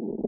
Thank you.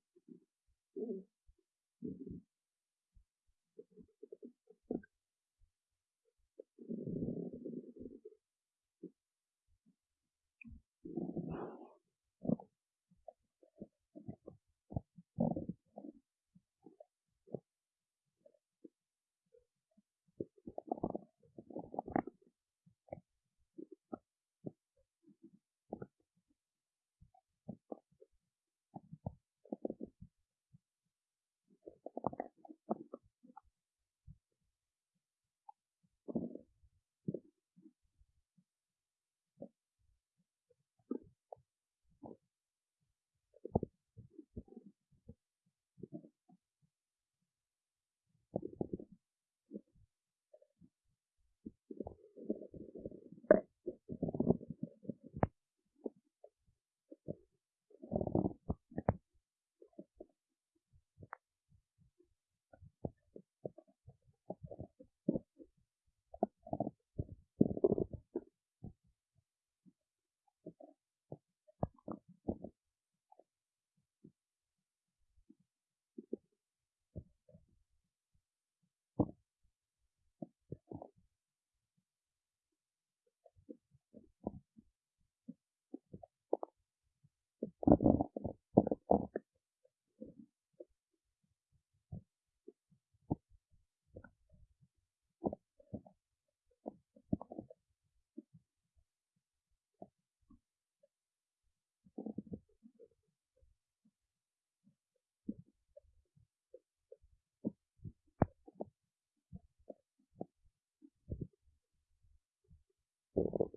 Thank you.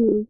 to mm.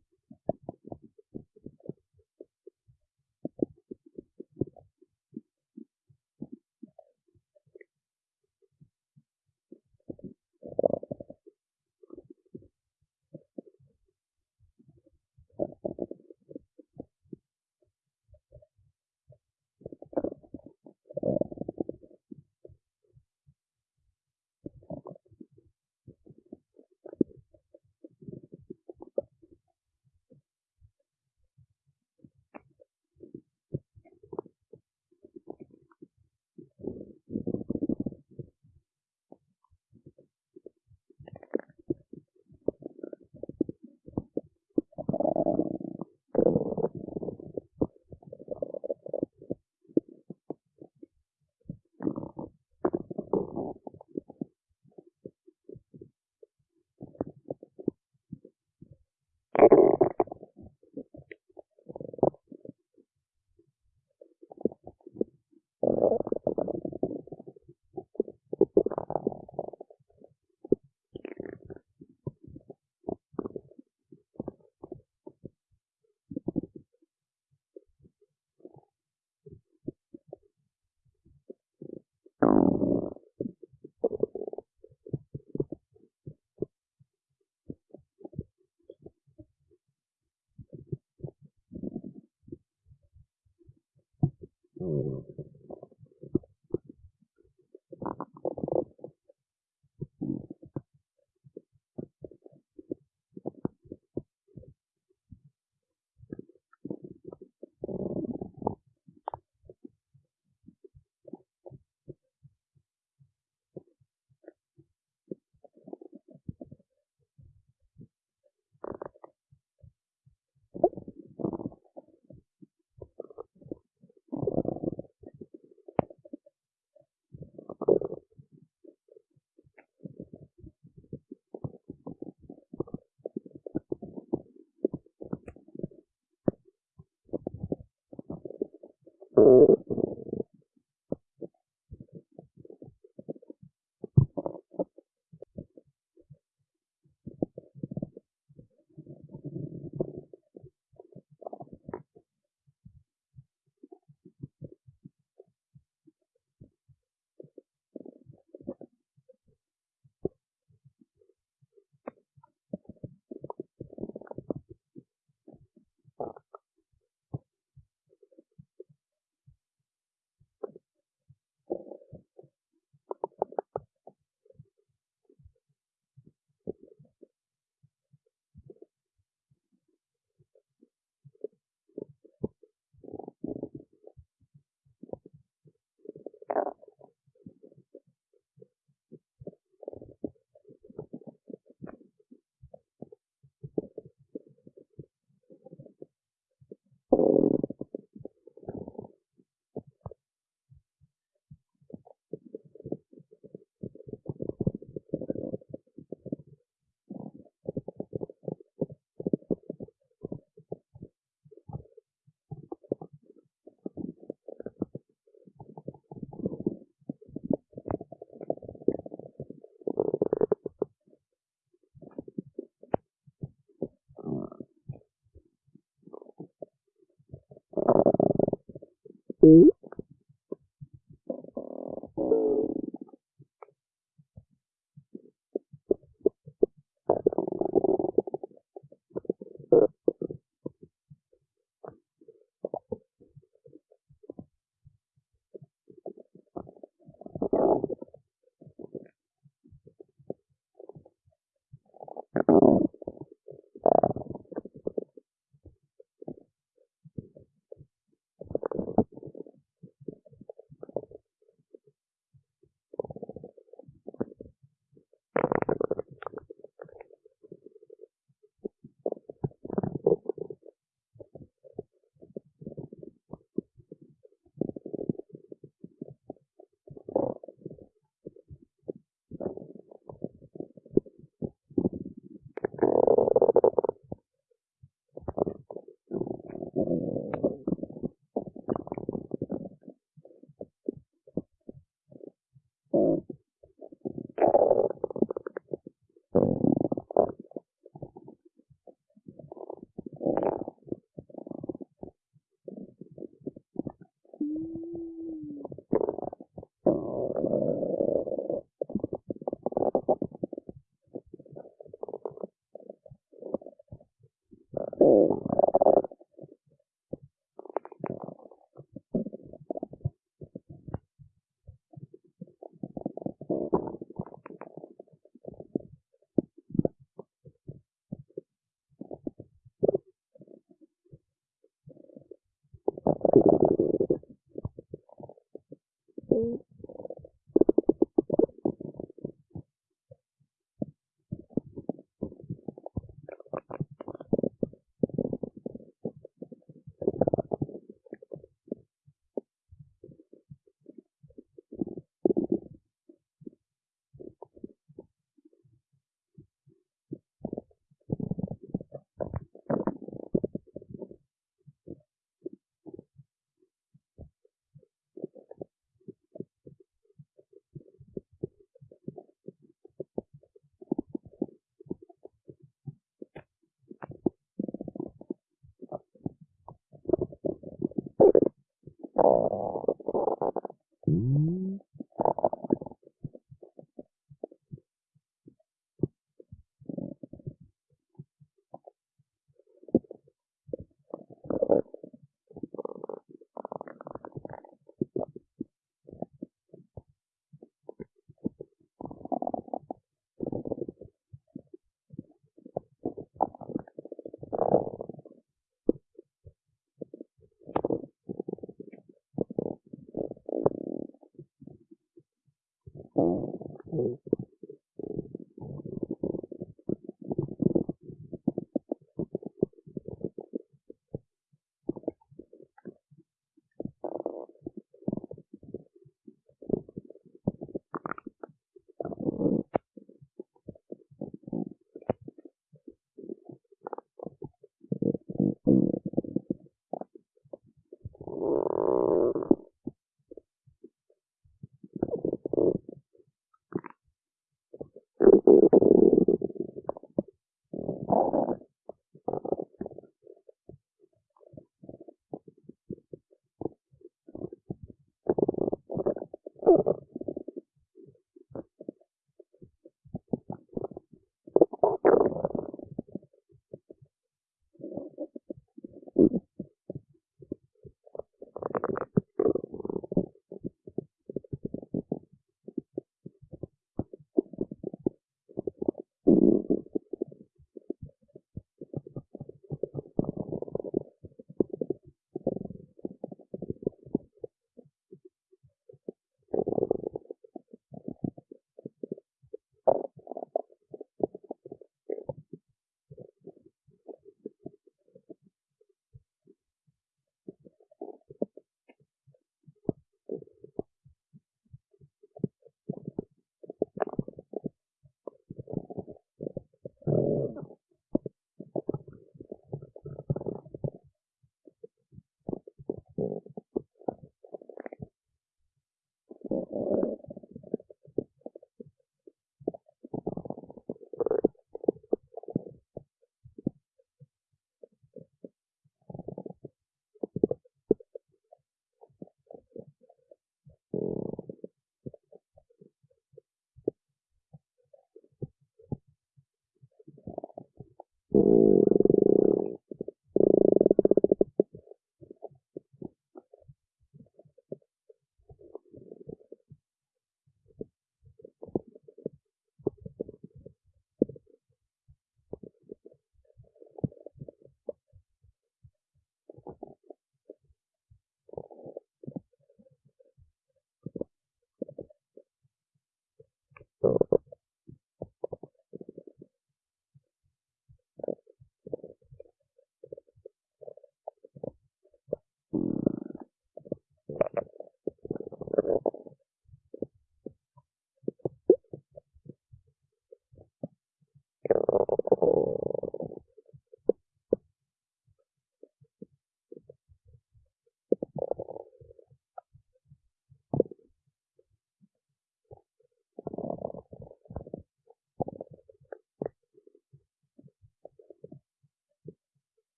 Thank you.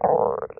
or